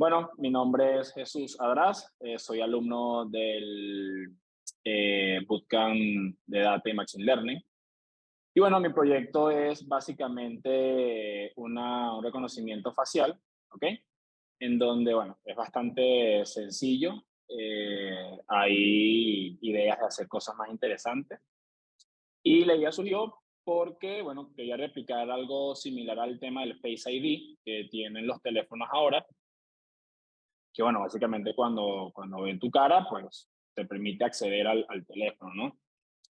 Bueno, mi nombre es Jesús Adraz, eh, soy alumno del eh, Bootcamp de Data y Machine Learning. Y bueno, mi proyecto es básicamente una, un reconocimiento facial, ¿ok? En donde, bueno, es bastante sencillo. Eh, hay ideas de hacer cosas más interesantes. Y la idea surgió porque, bueno, quería replicar algo similar al tema del Face ID que tienen los teléfonos ahora, que bueno, básicamente cuando, cuando ven tu cara, pues te permite acceder al, al teléfono, ¿no?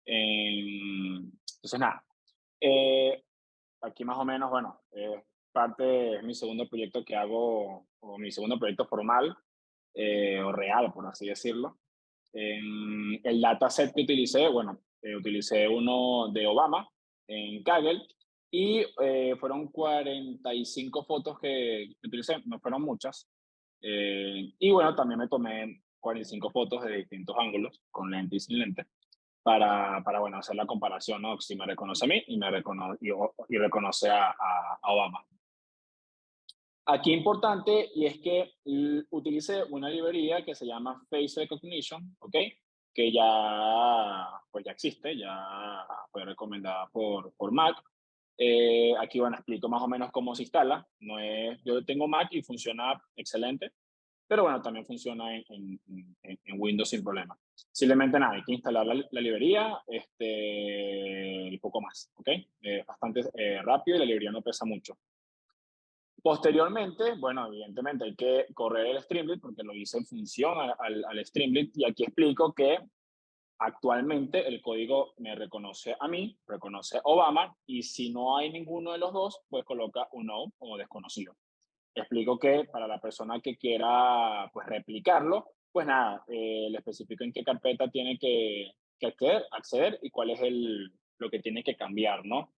Em, entonces, nada, eh, aquí más o menos, bueno, eh, parte de mi segundo proyecto que hago, o mi segundo proyecto formal, eh, o real, por así decirlo. En el dataset que utilicé, bueno, utilicé uno de Obama en Kaggle y fueron 45 fotos que utilicé, no fueron muchas, eh, y bueno, también me tomé 45 fotos de distintos ángulos, con lente y sin lente, para, para bueno, hacer la comparación, ¿no? Si me reconoce a mí y, me reconoce, y, reconoce a, a, Obama. Aquí importante, y es que utilice una librería que se llama Face Recognition, ¿ok? Que ya, pues ya existe, ya fue recomendada por, por Mac. Eh, aquí, bueno, explico más o menos cómo se instala. No es, yo tengo Mac y funciona excelente, pero bueno, también funciona en, Windows sin problema. Simplemente nada, hay que instalar la, librería este, y poco más, ¿ok? Es bastante eh, rápido y la librería no pesa mucho. Posteriormente, bueno, evidentemente hay que correr el Streamlit porque lo hice en función al, al Streamlit y aquí explico que Actualmente el código me reconoce a mí, reconoce Obama, y si no hay ninguno de los dos, pues coloca un no como desconocido. Explico que para la persona que quiera pues replicarlo, pues nada, eh, le especifico en qué carpeta tiene que, acceder, acceder, y cuál es el, lo que tiene que cambiar, ¿no?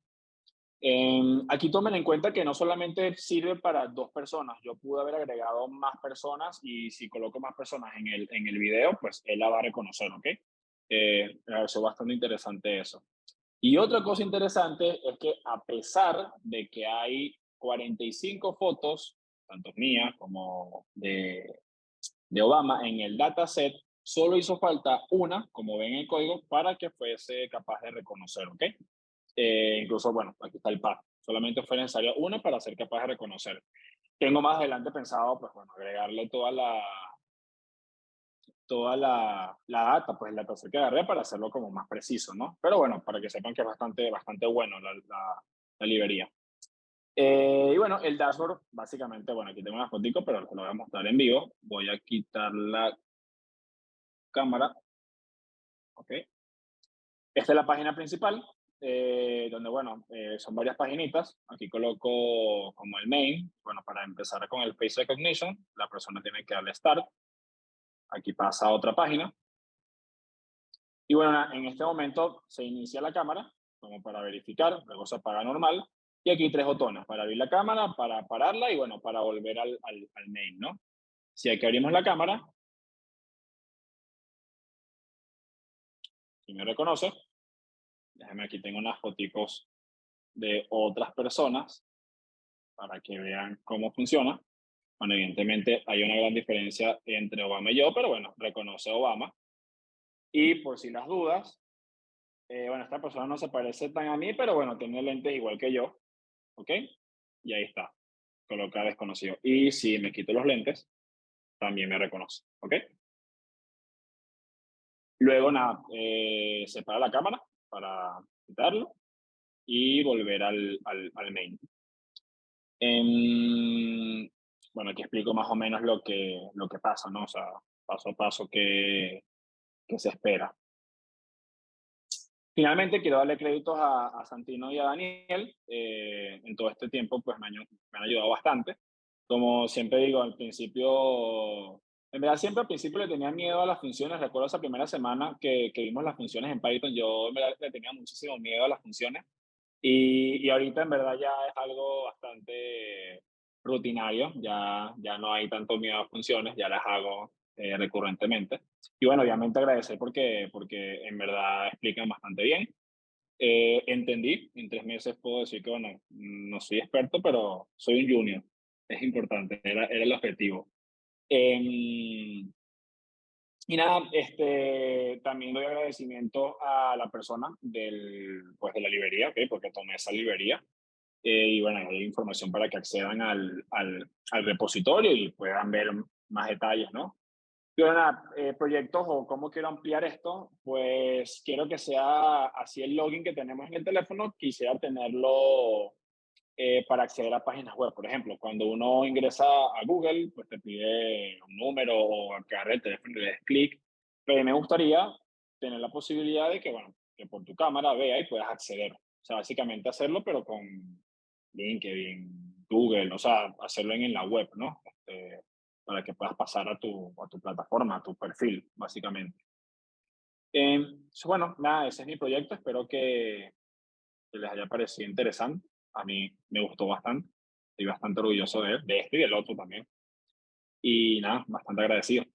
aquí tomen en cuenta que no solamente sirve para dos personas, yo pude haber agregado más personas y si coloco más personas en el, en el video, pues él la va a reconocer, ¿ok? Eh, me pareció bastante interesante eso. Y otra cosa interesante es que a pesar de que hay 45 fotos, tanto mías como de, de Obama, en el dataset, solo hizo falta una, como ven en el código, para que fuese capaz de reconocer, ¿ok? Eh, incluso, bueno, aquí está el par. Solamente fue necesaria una para ser capaz de reconocer. Tengo más adelante pensado, pues bueno, agregarle toda la, toda la, la data, pues la tercera que agarré para hacerlo como más preciso, ¿no? Pero bueno, para que sepan que es bastante, bastante bueno la, la, la librería. Eh, y bueno, el dashboard, básicamente, bueno, aquí tengo una fotico, pero lo voy a mostrar en vivo. Voy a quitar la cámara. Ok. Esta es la página principal, eh, donde, bueno, eh, son varias paginitas. Aquí coloco como el main. Bueno, para empezar con el face recognition, la persona tiene que darle start. Aquí pasa a otra página. Y bueno, en este momento se inicia la cámara, como para verificar, luego se apaga normal. Y aquí tres botones, para abrir la cámara, para pararla y bueno, para volver al, al, al main, ¿no? Si aquí abrimos la cámara, y me reconoce, déjame aquí tengo unas fotos de otras personas para que vean cómo funciona. Bueno, evidentemente hay una gran diferencia entre Obama y yo, pero bueno, reconoce a Obama. Y por si las dudas, eh, bueno, esta persona no se parece tan a mí, pero bueno, tiene lentes igual que yo, ¿ok? Y ahí está, coloca desconocido. Y si me quito los lentes, también me reconoce, ¿ok? Luego, nada, eh, separa la cámara para quitarlo y volver al, al, al main. En, bueno, aquí explico más o menos lo que, lo que pasa, ¿no? O sea, paso a paso que, que se espera. Finalmente, quiero darle créditos a, a Santino y a Daniel. Eh, en todo este tiempo, pues me han, me han, ayudado bastante. Como siempre digo, al principio, en verdad siempre al principio le tenía miedo a las funciones. Recuerdo esa primera semana que, que vimos las funciones en Python, yo en verdad le tenía muchísimo miedo a las funciones. Y, y ahorita en verdad ya es algo bastante rutinario, ya, ya no hay tanto miedo a funciones, ya las hago eh, recurrentemente. Y bueno, obviamente agradecer porque, porque en verdad explican bastante bien. Eh, entendí, en tres meses puedo decir que, bueno, no soy experto, pero soy un junior. Es importante, era, era el objetivo. Em, y nada, este, también doy agradecimiento a la persona del, pues, de la librería, ¿okay? porque tomé esa librería. Eh, y bueno, hay información para que accedan al, al, al, repositorio y puedan ver más detalles, ¿no? Y bueno, eh, proyectos o cómo quiero ampliar esto, pues quiero que sea así el login que tenemos en el teléfono, quisiera tenerlo eh, para acceder a páginas web. Por ejemplo, cuando uno ingresa a Google, pues te pide un número o agarre el teléfono y le des clic. Pero me gustaría tener la posibilidad de que, bueno, que por tu cámara vea y puedas acceder. O sea, básicamente hacerlo, pero con LinkedIn, Google, o sea, hacerlo en, la web, ¿no? Este, para que puedas pasar a tu, a tu plataforma, a tu perfil, básicamente. Eh, bueno, nada, ese es mi proyecto. Espero que, que les haya parecido interesante a mí me gustó bastante. Estoy bastante orgulloso de, de este y del otro también. Y nada, bastante agradecido.